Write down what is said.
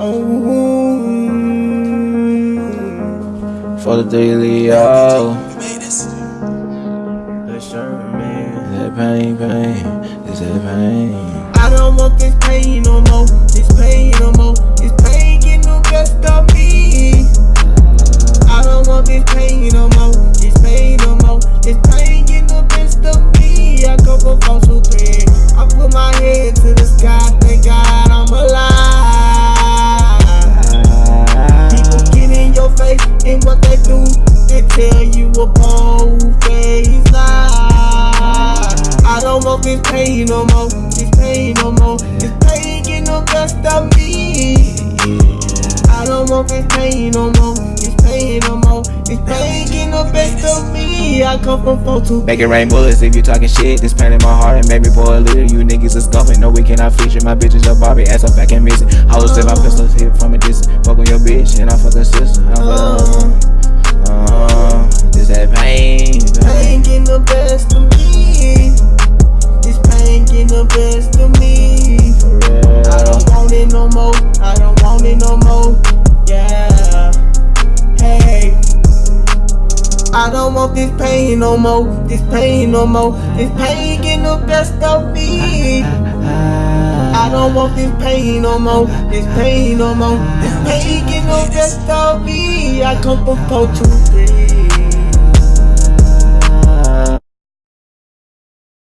Oh, for the daily, yo. That pain, pain, is that pain? I don't want this pain no more, this pain no tell you a bold face lie. I don't want this pain no more, this pain no more. This pain getting the best of me. I don't want this pain no more, this pain no more. This pain getting the best of me. I come from four two. Make it rain bullets if you talking shit. This pain in my heart and make me boil a little. You niggas is scuffing. No, we cannot feature. My bitches are Barbie. Ass up back and missing. Hoes in my pistols hit from a distance. Fuck on your bitch and I fuck her sister. I fuck I don't want it no more. Yeah. Hey. I don't want this pain no more. This pain no more. This pain getting the best of me. I don't want this pain no more. This pain no more. This pain getting the best of me. I come from three.